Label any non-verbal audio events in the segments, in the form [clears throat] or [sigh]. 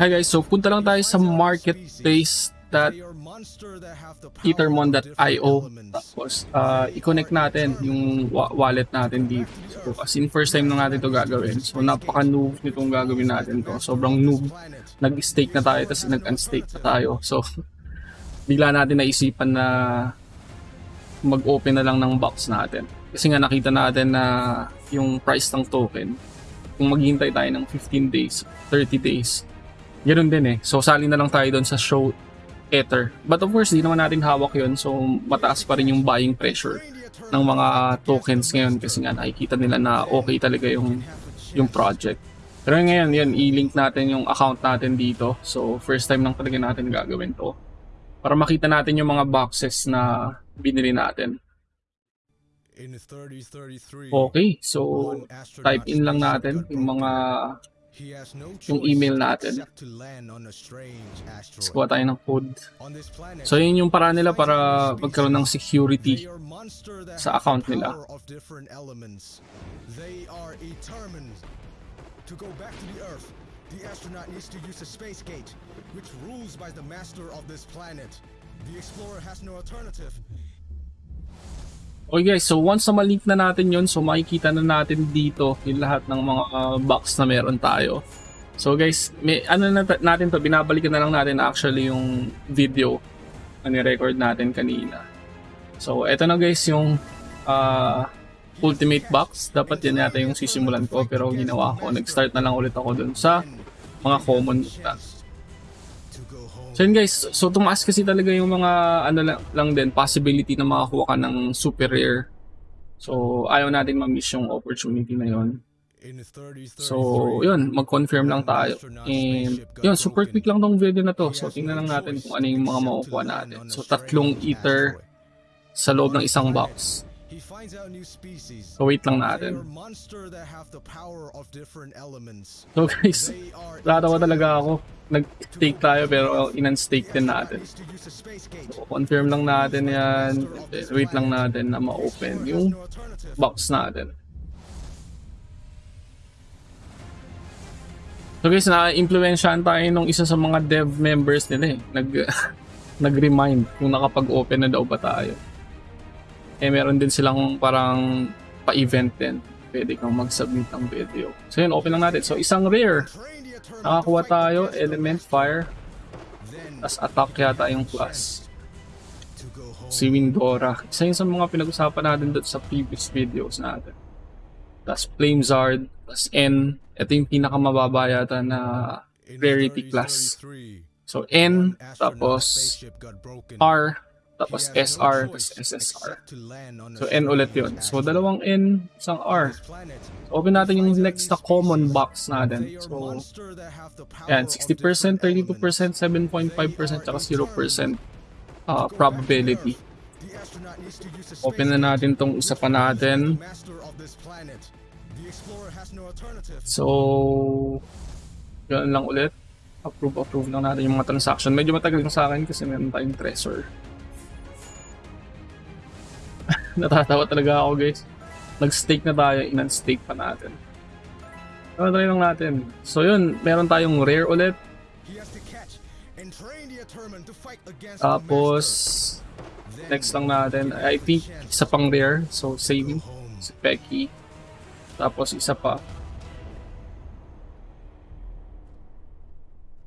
Hi guys, so punta lang tayo sa marketplace that ethermon.io tapos uh, i-connect natin yung wa- wallet natin dito. So, as in first time na natin to gagawin. So napaka-noob nitong gagawin natin to. Sobrang noob. Nag-stake na tayo tapos nag-unstake na tayo. So [laughs] bigla natin naisipan na mag-open na lang ng box natin. Kasi nga nakita natin na yung price ng token kung maghihintay tayo ng 15 days, 30 days, Ganun din eh. So, sali na lang tayo doon sa show Ether. But of course, di naman natin hawak yon So, mataas pa rin yung buying pressure ng mga tokens ngayon kasi nga nakikita nila na okay talaga yung yung project. Pero ngayon, yan, i-link natin yung account natin dito. So, first time lang talaga natin gagawin to. Para makita natin yung mga boxes na binili natin. Okay, so type in lang natin yung mga yung email natin. Tapos tayo ng code. So yun yung paraan nila para magkaroon ng security sa account nila. They are determined to go back to the Earth. The astronaut needs to use the space gate, which rules by the master of this planet. The explorer has no alternative. Okay guys, so once na malink na natin yon so makikita na natin dito yung lahat ng mga uh, box na meron tayo. So guys, may, ano na natin to, binabalikan na lang natin actually yung video na ni-record natin kanina. So eto na guys yung uh, ultimate box. Dapat yan yata yung sisimulan ko pero ginawa ko. Nag-start na lang ulit ako dun sa mga common na. So yun guys, so tumaas kasi talaga yung mga ano lang, lang din, possibility na makakuha ka ng super rare. So ayaw natin ma-miss yung opportunity na 30, So yun, mag-confirm lang tayo. And yun, super quick lang tong video na to. So tingnan lang natin kung ano yung mga makukuha natin. So tatlong ether sa loob ng isang box. He finds out new species. So wait lang natin. monster that have the power of different elements. So guys, natawa talaga ako. Nag-stake tayo pero in-unstake din natin. So confirm lang natin yan. Wait lang natin na ma-open yung box natin. So guys, na-impluensyahan tayo nung isa sa mga dev members nila eh. Nag, [laughs] nag-remind kung nakapag-open na daw ba tayo. Eh meron din silang parang pa-event din. Pwede kang mag-submit ng video. So yun, open lang natin. So isang rare. Nakakuha tayo, element fire. Tapos attack yata yung home. Si Windora. Isa yun sa mga pinag-usapan natin doon sa previous videos natin. Tapos Flamezard. Tapos N. Ito yung pinakamababa yata na rarity 30, class. 33, So N, tapos. R, tapos SR, tapos SSR. So N ulit yun. So dalawang N, isang R. Planet, Open natin yung next na common box natin. So yan, of 60%, different 32%, 7.5%, tsaka 0% uh, probability. Use the Open na natin tong isa pa natin. So, yun lang ulit. Approve, approve lang natin yung mga transaction. Medyo matagal na sa akin kasi meron tayong treasure. [laughs] Natatawa talaga ako guys. Nag-stake na tayo, in-unstake pa natin. So, try lang natin. So yun, meron tayong rare ulit. Tapos, next lang natin. I think isa pang rare. So. Home. Si Becky. Tapos isa pa.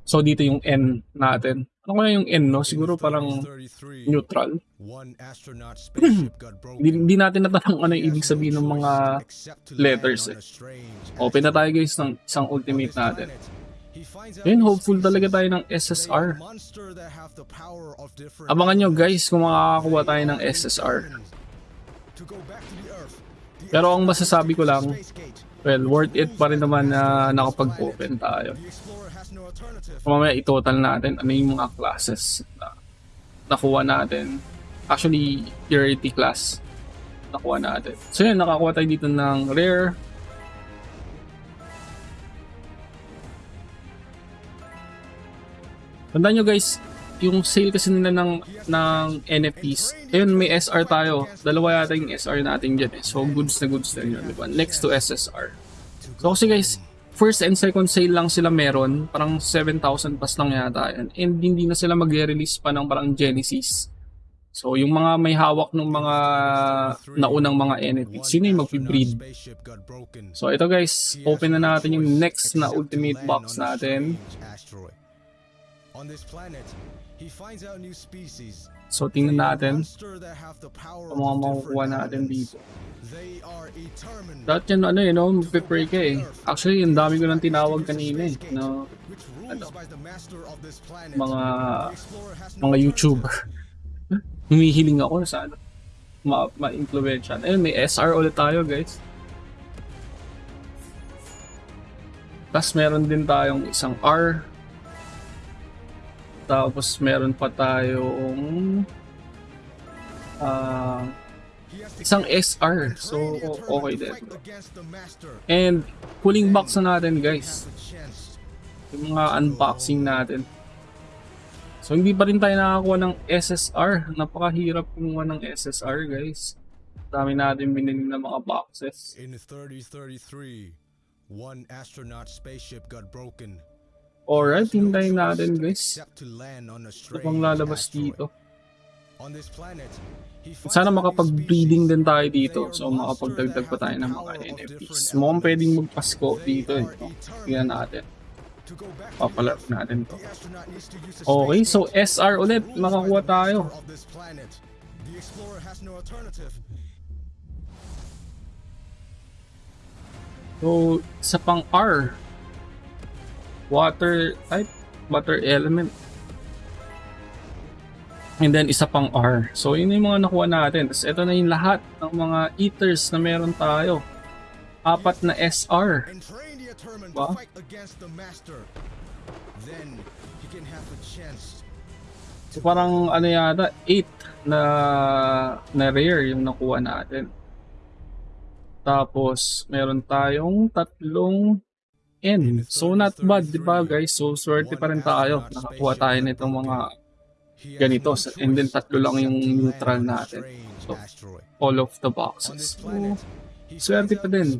So dito yung N natin. Ano kaya yung N no? Siguro parang 33, neutral. [clears throat] Hindi, hindi natin natanong ano yung ibig sabihin ng mga letters eh. Open na tayo guys ng isang ultimate natin. Ayun, hopeful talaga tayo ng SSR. Abangan nyo guys kung makakakuha tayo ng SSR. Pero ang masasabi ko lang, well, worth it pa rin naman na nakapag-open tayo. So, mamaya i-total natin ano yung mga classes na nakuha natin. Actually, rarity class nakuha natin. So yun, nakakuha tayo dito ng rare. Tandaan nyo guys, yung sale kasi nila ng, ng NFTs, ayun may SR tayo. Dalawa yata yung SR natin dyan eh. So goods na goods na yun, di ba? Next to SSR. So kasi guys, first and second sale lang sila meron. Parang 7,000 pas lang yata yan. And hindi na sila mag-release pa ng parang Genesis. So, yung mga may hawak ng mga naunang mga entities, sino yung mag-breed? So, ito guys, open na natin yung next na ultimate box natin. On this planet, he finds out new species. So, tingnan natin kung mga makukuha natin dito. They are determined Dahil yan, ano yun, no, magpe-pray ka eh. Actually, yung dami ko nang tinawag kanina eh, no, Ano? mga mga. YouTuber. [laughs] Humihiling ako sa ano, ma ma-influensya. Ayun, may SR ulit tayo, guys. Tapos meron din tayong isang R. Tapos meron pa tayong to isang SR. So, okay din. And pulling box na natin, guys. Yung mga unboxing natin. So, hindi pa rin tayo nakakuha ng SSR. Napakahirap kumuha ng SSR, guys. Dami natin binili ng mga boxes. In 3033, one astronaut spaceship got broken. Alright, hintayin natin, guys. Ito pang lalabas dito. Sana makapag-breeding din tayo dito. So, makapagdagdag pa tayo ng mga NFTs. Mukhang pwedeng magpasko dito. Eh. Tingnan natin. Earth. natin to. Okay, so SR ulit. Makakuha tayo. So, isa pang R. Water type. Water element. And then, isa pang R. So, yun yung mga nakuha natin. Tapos, ito na yung lahat ng mga eaters na meron tayo. Apat na SR. and train the Eternal Ba? to fight against the master. Then he can have a chance. So, parang ano yata, 8 na, na rare yung nakuha natin. Tapos, meron tayong tatlong N. So, not bad, di ba guys? So, swerte pa rin tayo. Nakakuha tayo nitong mga ganito. And then, tatlo lang yung neutral natin. So, all of the boxes. So, swerte pa din.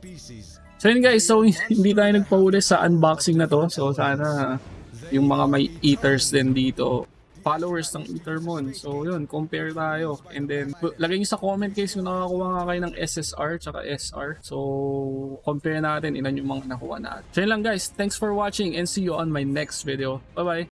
So yun guys, so hindi tayo nagpahuli sa unboxing na to. So sana yung mga may eaters din dito, followers ng Ethermon. So yun, compare tayo. And then, lagay nyo sa comment guys kung nakakuha nga kayo ng SSR tsaka SR. So, compare natin ilan yung mga nakuha natin. So yun lang guys, thanks for watching and see you on my next video. Bye bye!